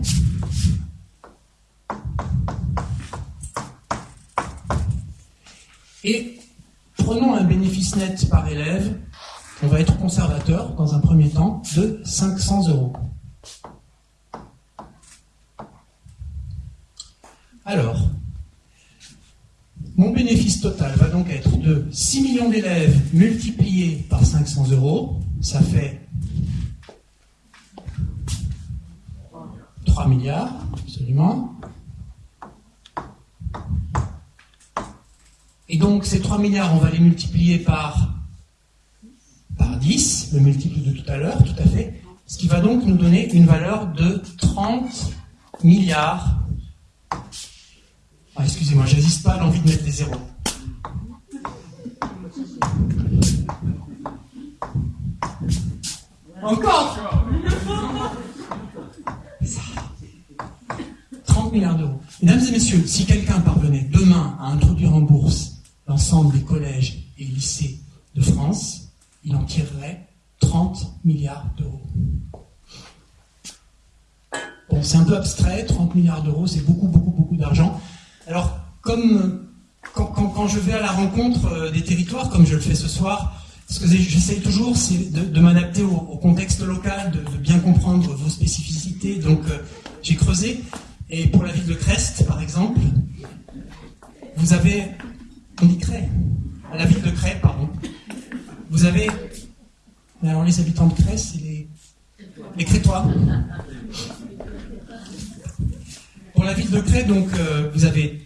Et prenons un bénéfice net par élève, on va être conservateur dans un premier temps, de 500 euros. Alors, mon bénéfice total va donc être de 6 millions d'élèves multipliés par 500 euros, ça fait 3 milliards, absolument. Et donc ces 3 milliards, on va les multiplier par, par 10, le multiple de tout à l'heure, tout à fait, ce qui va donc nous donner une valeur de 30 milliards ah, excusez-moi, je n'hésite pas à l'envie de mettre des zéros. Encore? 30 milliards d'euros. Mesdames et messieurs, si quelqu'un parvenait demain à introduire en bourse l'ensemble des collèges et lycées de France, il en tirerait 30 milliards d'euros. Bon, c'est un peu abstrait, 30 milliards d'euros, c'est beaucoup, beaucoup, beaucoup d'argent. Alors, comme quand, je vais à la rencontre euh, des territoires, comme je le fais ce soir, ce que j'essaye toujours, c'est de, m'adapter au, contexte local, de, bien comprendre vos spécificités. Donc, euh, j'ai creusé. Et pour la ville de Crest, par exemple, vous avez, on dit Crest, la ville de Crest, pardon, vous avez, alors les habitants de Crest, c'est les, les Crétois. Pour la ville de Cré, donc, euh, vous avez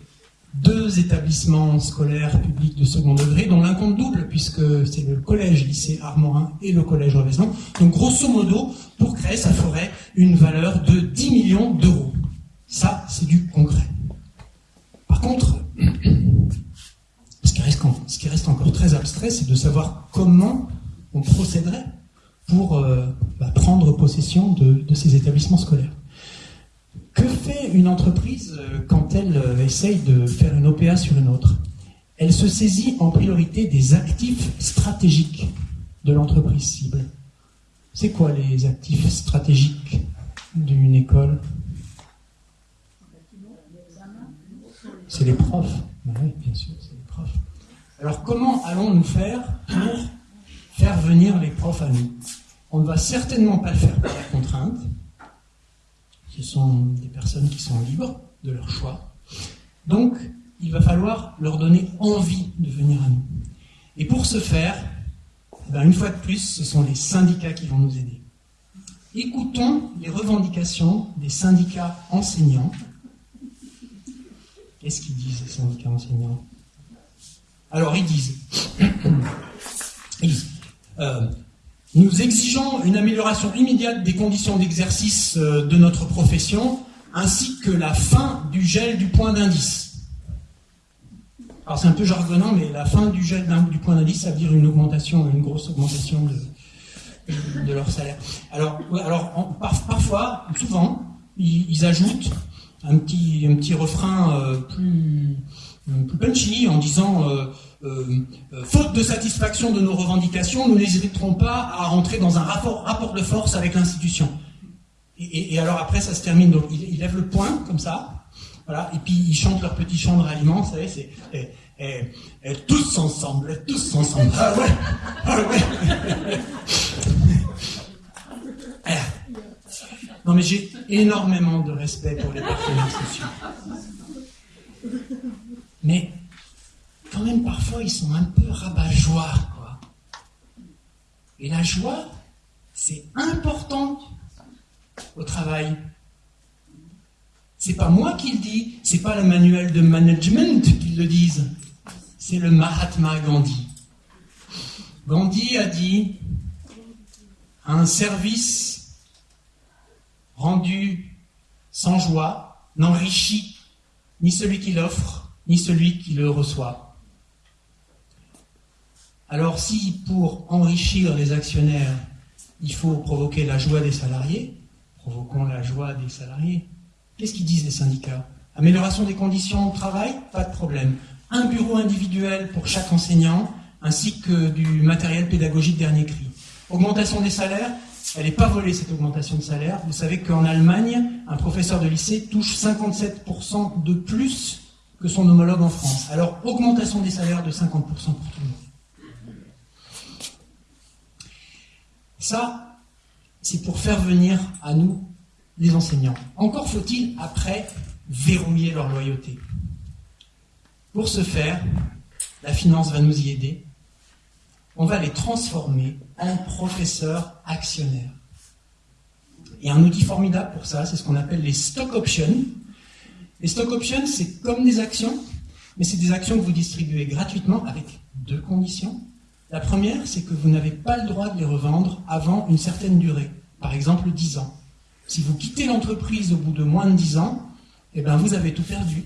deux établissements scolaires publics de second degré, dont l'un compte double, puisque c'est le collège lycée Armorin et le collège Reveson. Donc, grosso modo, pour Cré, ça ferait une valeur de 10 millions d'euros. Ça, c'est du concret. Par contre, ce qui reste, ce qui reste encore très abstrait, c'est de savoir comment on procéderait pour euh, bah, prendre possession de, ces établissements scolaires. Que fait une entreprise euh, quand elle euh, essaye de faire une OPA sur une autre? Elle se saisit en priorité des actifs stratégiques de l'entreprise cible. C'est quoi les actifs stratégiques d'une école? C'est les profs. Alors comment allons-nous faire pour faire venir les profs à nous? On ne va certainement pas le faire par la contrainte. Ce sont des personnes qui sont libres de leur choix. Donc, il va falloir leur donner envie de venir à nous. Et pour ce faire, ben, une fois de plus, ce sont les syndicats qui vont nous aider. Écoutons les revendications des syndicats enseignants. Qu'est-ce qu'ils disent, les syndicats enseignants? Alors, ils disent, euh, nous exigeons une amélioration immédiate des conditions d'exercice euh, de notre profession, ainsi que la fin du gel du point d'indice. Alors c'est un peu jargonnant, mais la fin du gel du point d'indice, ça veut dire une augmentation, une grosse augmentation de, leur salaire. Alors, parfois, souvent, ils, ajoutent un petit, un petit refrain euh, plus, plus, punchy en disant euh, euh, faute de satisfaction de nos revendications, nous n'hésiterons pas à rentrer dans un rapport, de force avec l'institution. Et, alors après, ça se termine. Ils, lèvent le poing comme ça, voilà, et puis ils chantent leur petit chant de ralliement, vous savez, c'est et, tous ensemble, tous ensemble. Ah ouais, ah ouais. Eh. Non mais j'ai énormément de respect pour les partenaires sociaux. Mais parfois ils sont un peu rabat-joie, quoi. Et la joie, c'est important au travail. C'est pas moi qui le dis, c'est pas le manuel de management qui le disent, c'est le Mahatma Gandhi. Gandhi a dit un service rendu sans joie n'enrichit ni celui qui l'offre, ni celui qui le reçoit. Alors si pour enrichir les actionnaires, il faut provoquer la joie des salariés, provoquons la joie des salariés. Qu'est-ce qu'ils disent les syndicats? Amélioration des conditions de travail? Pas de problème. Un bureau individuel pour chaque enseignant, ainsi que du matériel pédagogique dernier cri. Augmentation des salaires? Elle n'est pas volée cette augmentation de salaire. Vous savez qu'en Allemagne, un professeur de lycée touche 57% de plus que son homologue en France. Alors, augmentation des salaires de 50% pour tout le monde. Ça, c'est pour faire venir à nous les enseignants. Encore faut-il, après, verrouiller leur loyauté. Pour ce faire, la finance va nous y aider. On va les transformer en professeurs actionnaires. Et un outil formidable pour ça, c'est ce qu'on appelle les stock options. Les stock options, c'est comme des actions, mais c'est des actions que vous distribuez gratuitement avec deux conditions. La première, c'est que vous n'avez pas le droit de les revendre avant une certaine durée, par exemple 10 ans. Si vous quittez l'entreprise au bout de moins de 10 ans, eh bien vous avez tout perdu.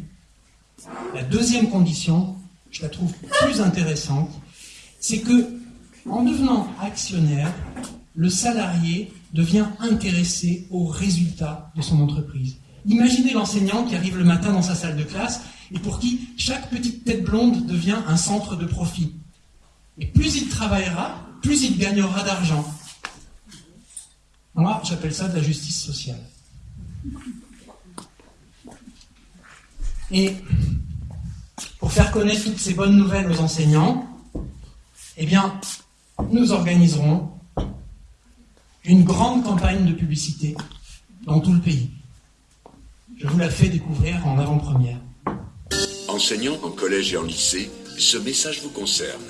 La deuxième condition, je la trouve plus intéressante, c'est que en devenant actionnaire, le salarié devient intéressé aux résultats de son entreprise. Imaginez l'enseignant qui arrive le matin dans sa salle de classe et pour qui chaque petite tête blonde devient un centre de profit. Et plus il travaillera, plus il gagnera d'argent. Moi, j'appelle ça de la justice sociale. Et pour faire connaître toutes ces bonnes nouvelles aux enseignants, eh bien, nous organiserons une grande campagne de publicité dans tout le pays. Je vous la fais découvrir en avant-première. Enseignants en collège et en lycée, ce message vous concerne.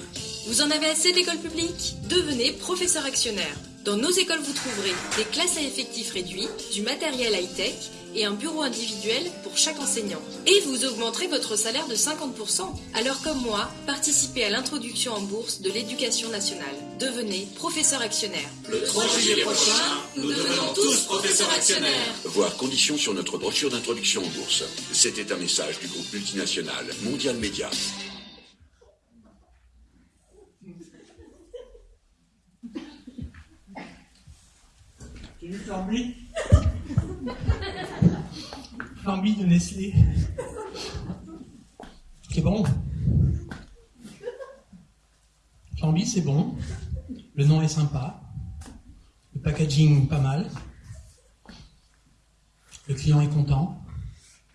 Vous en avez assez d'école publique Devenez professeur actionnaire. Dans nos écoles, vous trouverez des classes à effectifs réduits, du matériel high-tech et un bureau individuel pour chaque enseignant. Et vous augmenterez votre salaire de 50%. Alors comme moi, participez à l'introduction en bourse de l'éducation nationale. devenez professeur actionnaire. Le 3 juillet prochain, nous devenons tous professeurs actionnaires. Voir conditions sur notre brochure d'introduction en bourse. C'était un message du groupe multinational Mondial Média. J'ai vu de Nestlé. C'est bon. Flamby, c'est bon. Le nom est sympa. Le packaging, pas mal. Le client est content.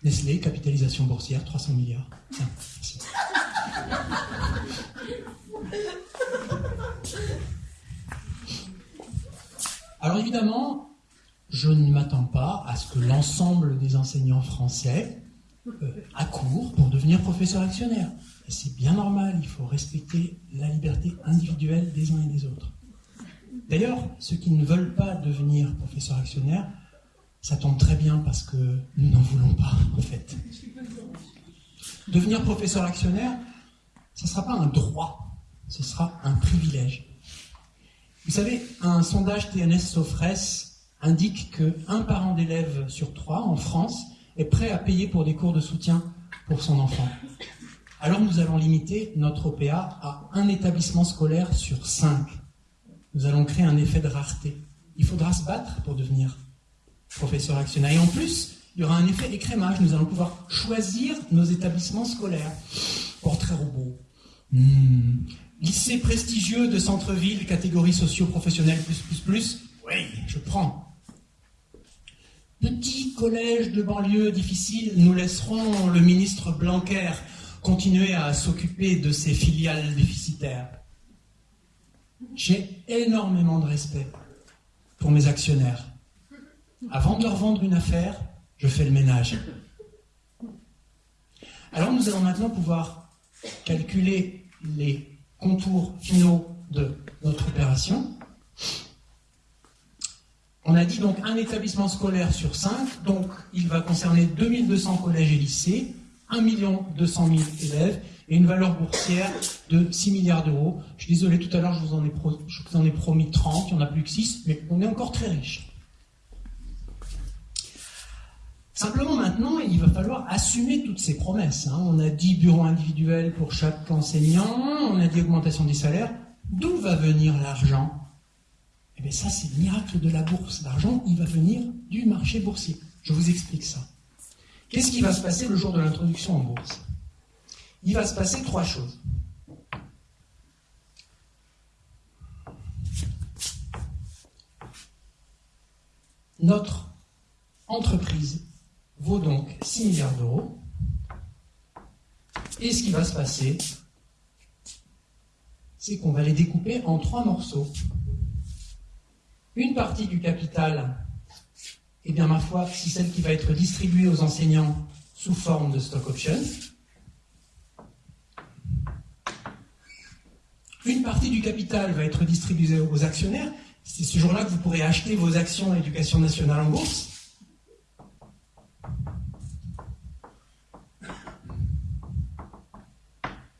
Nestlé, capitalisation boursière, 300 milliards. Alors évidemment, je ne m'attends pas à ce que l'ensemble des enseignants français euh, accourent pour devenir professeur actionnaire. C'est bien normal, il faut respecter la liberté individuelle des uns et des autres. D'ailleurs, ceux qui ne veulent pas devenir professeur actionnaire, ça tombe très bien parce que nous n'en voulons pas, en fait. Devenir professeur actionnaire, ce ne sera pas un droit, ce sera un privilège. Vous savez, un sondage TNS Sofres indique que un parent d'élève sur trois en France est prêt à payer pour des cours de soutien pour son enfant. Alors nous allons limiter notre OPA à un établissement scolaire sur cinq. Nous allons créer un effet de rareté. Il faudra se battre pour devenir professeur actionnaire. Et en plus, il y aura un effet écrémage. Nous allons pouvoir choisir nos établissements scolaires. Portrait robot. Hmm. Lycée prestigieux de centre-ville, catégorie socio-professionnelle plus plus plus. Oui, je prends. Petit collège de banlieue difficile, nous laisserons le ministre Blanquer continuer à s'occuper de ses filiales déficitaires. J'ai énormément de respect pour mes actionnaires. Avant de leur vendre une affaire, je fais le ménage. Alors nous allons maintenant pouvoir calculer les contours finaux de notre opération. On a dit donc un établissement scolaire sur cinq, donc il va concerner 2200 collèges et lycées, 1 200 000 élèves et une valeur boursière de 6 milliards d'euros. Je suis désolé, tout à l'heure je, vous en ai je vous en ai promis 30, il n'y en a plus que 6, mais on est encore très riche. Simplement maintenant, il va falloir assumer toutes ces promesses. hein. On a dit bureau individuel pour chaque enseignant, on a dit augmentation des salaires. D'où va venir l'argent? Eh bien ça, c'est le miracle de la bourse. L'argent, il va venir du marché boursier. Je vous explique ça. Qu'est-ce qui va se passer le jour de l'introduction en bourse? Il va se passer trois choses. Notre entreprise vaut donc 6 milliards d'euros. Et ce qui va se passer, c'est qu'on va les découper en trois morceaux. Une partie du capital, eh bien ma foi, c'est celle qui va être distribuée aux enseignants sous forme de stock options. Une partie du capital va être distribuée aux actionnaires. C'est ce jour-là que vous pourrez acheter vos actions Éducation nationale en bourse.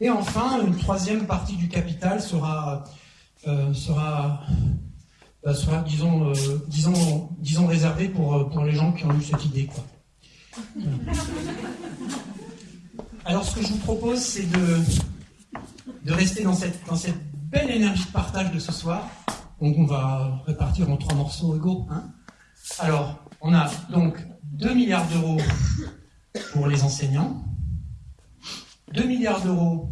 Et enfin, une troisième partie du capital sera, euh, sera, bah, sera disons, euh, disons, disons réservée pour, euh, pour les gens qui ont eu cette idée. Quoi. Alors, ce que je vous propose, c'est de, de rester dans cette, dans cette belle énergie de partage de ce soir. Donc, on va répartir en trois morceaux égaux. Hein. Alors, on a donc 2 milliards d'euros pour les enseignants, 2 milliards d'euros,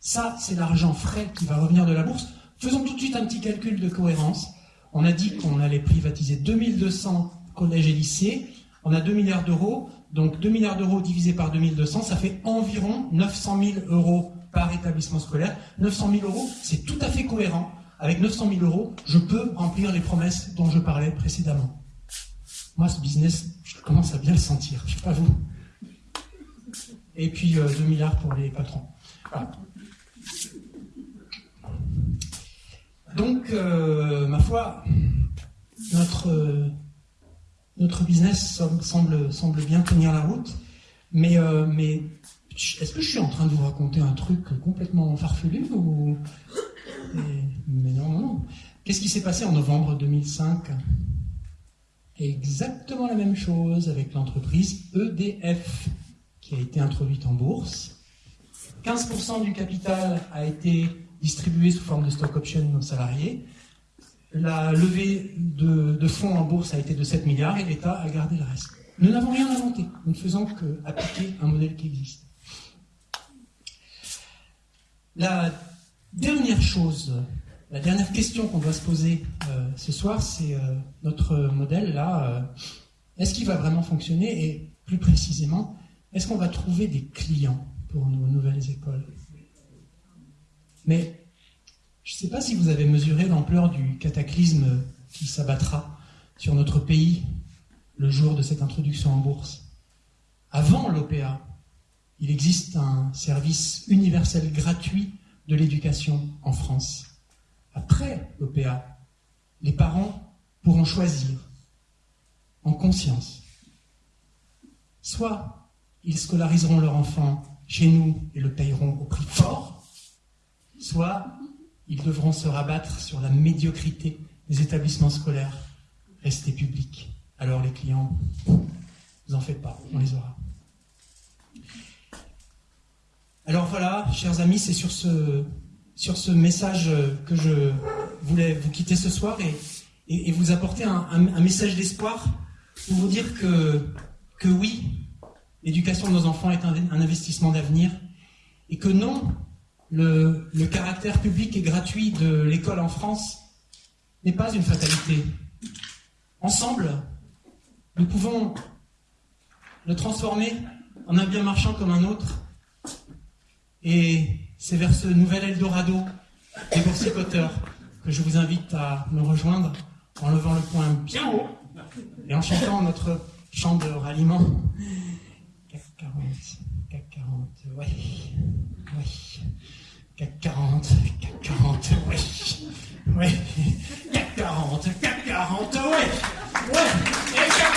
ça, c'est l'argent frais qui va revenir de la bourse. Faisons tout de suite un petit calcul de cohérence. On a dit qu'on allait privatiser 2200 collèges et lycées. On a 2 milliards d'euros. Donc 2 milliards d'euros divisé par 2200, ça fait environ 900 000 euros par établissement scolaire. 900 000 euros, c'est tout à fait cohérent. Avec 900 000 euros, je peux remplir les promesses dont je parlais précédemment. Moi, ce business, je commence à bien le sentir. Je ne sais pas vous. Et puis euh, 2 milliards pour les patrons. Donc, euh, ma foi, notre, euh, notre business semble, semble bien tenir la route, mais, euh, mais est-ce que je suis en train de vous raconter un truc complètement farfelu ou mais non, non, non. Qu'est-ce qui s'est passé en novembre 2005 Exactement la même chose avec l'entreprise EDF, qui a été introduite en bourse. 15% du capital a été distribué sous forme de stock option aux salariés. La levée de, fonds en bourse a été de 7 milliards et l'État a gardé le reste. Nous n'avons rien inventé, nous ne faisons qu'appliquer un modèle qui existe. La dernière chose, la dernière question qu'on doit se poser euh, ce soir, c'est euh, notre modèle là, euh, est-ce qu'il va vraiment fonctionner? Et plus précisément, est-ce qu'on va trouver des clients pour nos nouvelles écoles? Mais je ne sais pas si vous avez mesuré l'ampleur du cataclysme qui s'abattra sur notre pays le jour de cette introduction en bourse. Avant l'OPA, il existe un service universel gratuit de l'éducation en France. Après l'OPA, les parents pourront choisir en conscience. Soit ils scolariseront leur enfant chez nous et le payeront au prix fort, soit ils devront se rabattre sur la médiocrité des établissements scolaires restés publics. Alors les clients, vous en faites pas, on les aura. Alors voilà, chers amis, c'est sur ce, sur ce message que je voulais vous quitter ce soir et, et, vous apporter un, un, message d'espoir pour vous dire que, que oui, l'éducation de nos enfants est un, investissement d'avenir et que non, le, le caractère public et gratuit de l'école en France n'est pas une fatalité. Ensemble, nous pouvons le transformer en un bien marchand comme un autre et c'est vers ce nouvel Eldorado des boursicoteurs que je vous invite à me rejoindre en levant le poing bien haut et en chantant notre chant de ralliement. CAC 40, CAC 40, ouais, ouais. CAC 40, CAC 40, ouais, ouais. CAC 40, CAC 40, ouais, ouais.